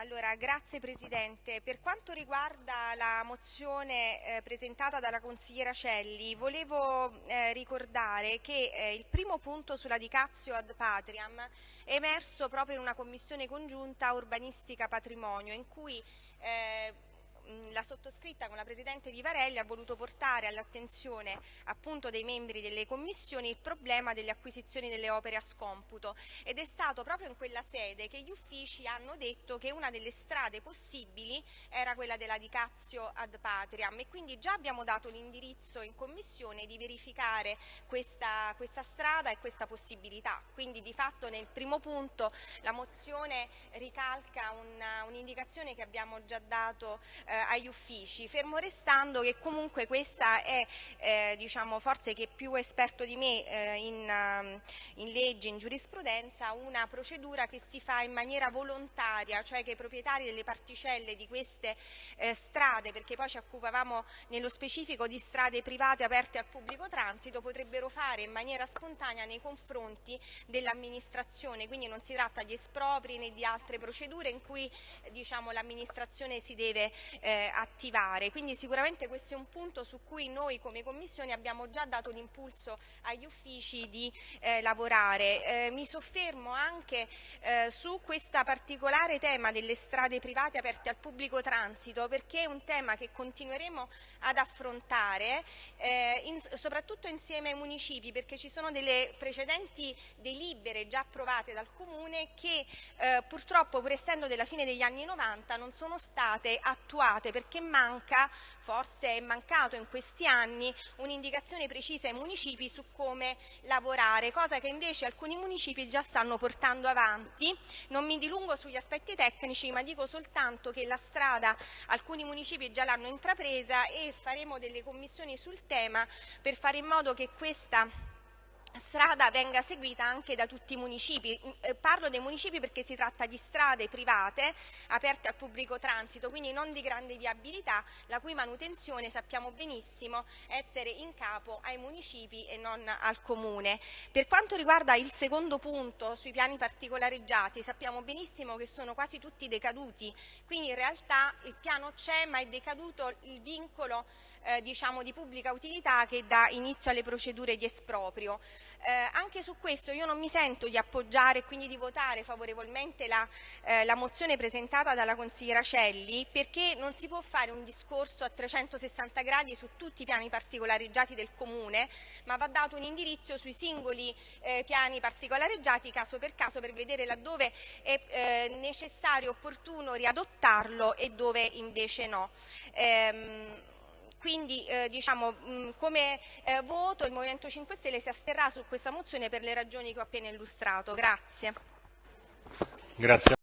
Allora, grazie Presidente. Per quanto riguarda la mozione eh, presentata dalla consigliera Celli, volevo eh, ricordare che eh, il primo punto sulla Dicazio ad Patriam è emerso proprio in una commissione congiunta urbanistica patrimonio in cui eh, la sottoscritta con la Presidente Vivarelli ha voluto portare all'attenzione appunto dei membri delle commissioni il problema delle acquisizioni delle opere a scomputo ed è stato proprio in quella sede che gli uffici hanno detto che una delle strade possibili era quella della Dicazio ad Patriam e quindi già abbiamo dato l'indirizzo in commissione di verificare questa, questa strada e questa possibilità. Quindi di fatto nel primo punto la mozione ricalca un'indicazione un che abbiamo già dato eh, eh, agli uffici, fermo restando che comunque questa è, eh, diciamo, forse che più esperto di me eh, in, um, in, legge, in giurisprudenza, una procedura che si fa in maniera volontaria, cioè che i proprietari delle particelle di queste eh, strade, perché poi ci occupavamo nello specifico di strade private aperte al pubblico transito, potrebbero fare in maniera spontanea nei confronti dell'amministrazione, quindi non si tratta di espropri né di altre procedure in cui diciamo, l'amministrazione si deve eh, attivare. Quindi sicuramente questo è un punto su cui noi come Commissione abbiamo già dato l'impulso agli uffici di eh, lavorare. Eh, mi soffermo anche eh, su questo particolare tema delle strade private aperte al pubblico transito perché è un tema che continueremo ad affrontare eh, in, soprattutto insieme ai municipi perché ci sono delle precedenti delibere già approvate dal Comune che eh, purtroppo pur essendo della fine degli anni 90 non sono state attuate perché manca, forse è mancato in questi anni, un'indicazione precisa ai municipi su come lavorare, cosa che invece alcuni municipi già stanno portando avanti. Non mi dilungo sugli aspetti tecnici, ma dico soltanto che la strada alcuni municipi già l'hanno intrapresa e faremo delle commissioni sul tema per fare in modo che questa strada venga seguita anche da tutti i municipi. Mm, eh, parlo dei municipi perché si tratta di strade private aperte al pubblico transito, quindi non di grande viabilità, la cui manutenzione sappiamo benissimo essere in capo ai municipi e non al comune. Per quanto riguarda il secondo punto sui piani particolareggiati, sappiamo benissimo che sono quasi tutti decaduti, quindi in realtà il piano c'è ma è decaduto il vincolo eh, diciamo, di pubblica utilità che dà inizio alle procedure di esproprio. Eh, anche su questo io non mi sento di appoggiare e quindi di votare favorevolmente la, eh, la, mozione presentata dalla consigliera Celli perché non si può fare un discorso a 360 gradi su tutti i piani particolareggiati del Comune ma va dato un indirizzo sui singoli eh, piani particolareggiati caso per caso per vedere laddove è eh, necessario opportuno riadottarlo e dove invece no. Ehm, quindi eh, diciamo, mh, come eh, voto il Movimento 5 Stelle si asterrà su questa mozione per le ragioni che ho appena illustrato. Grazie. Grazie.